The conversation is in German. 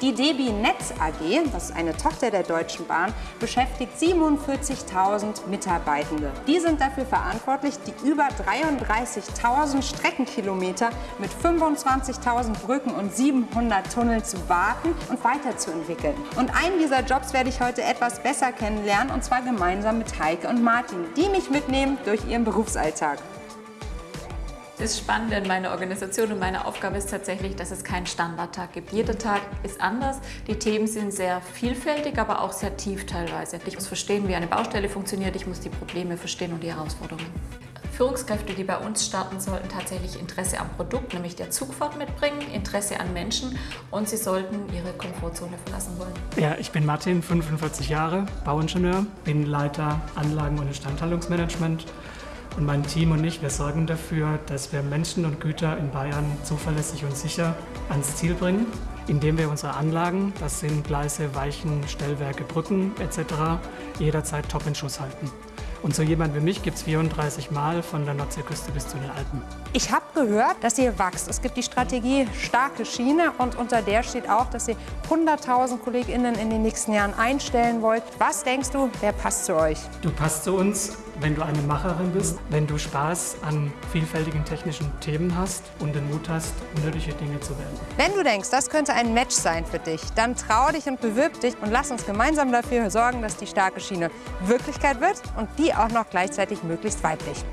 Die DB Netz AG, das ist eine Tochter der Deutschen Bahn, beschäftigt 47.000 Mitarbeitende. Die sind dafür verantwortlich, die über 33.000 Streckenkilometer mit 25.000 Brücken und 700 Tunneln zu warten und weiterzuentwickeln. Und einen dieser Jobs werde ich heute etwas besser kennenlernen, und zwar gemeinsam mit Heike und Martin, die mich mitnehmen durch ihren Berufsalltag. Das Spannende in meiner Organisation und meine Aufgabe ist tatsächlich, dass es keinen Standardtag gibt. Jeder Tag ist anders. Die Themen sind sehr vielfältig, aber auch sehr tief teilweise. Ich muss verstehen, wie eine Baustelle funktioniert. Ich muss die Probleme verstehen und die Herausforderungen. Führungskräfte, die bei uns starten, sollten tatsächlich Interesse am Produkt, nämlich der Zugfahrt mitbringen, Interesse an Menschen und sie sollten ihre Komfortzone verlassen wollen. Ja, ich bin Martin, 45 Jahre, Bauingenieur, bin Leiter Anlagen- und Instandhaltungsmanagement und mein Team und ich, wir sorgen dafür, dass wir Menschen und Güter in Bayern zuverlässig und sicher ans Ziel bringen, indem wir unsere Anlagen, das sind Gleise, Weichen, Stellwerke, Brücken etc., jederzeit top in Schuss halten. Und so jemand wie mich gibt es 34 Mal von der Nordseeküste bis zu den Alpen. Ich habe gehört, dass ihr wächst. Es gibt die Strategie starke Schiene und unter der steht auch, dass ihr 100.000 KollegInnen in den nächsten Jahren einstellen wollt. Was denkst du, wer passt zu euch? Du passt zu uns, wenn du eine Macherin bist, wenn du Spaß an vielfältigen technischen Themen hast und den Mut hast, unnötige Dinge zu werden. Wenn du denkst, das könnte ein Match sein für dich, dann trau dich und bewirb dich und lass uns gemeinsam dafür sorgen, dass die starke Schiene Wirklichkeit wird und die auch noch gleichzeitig möglichst weiblich.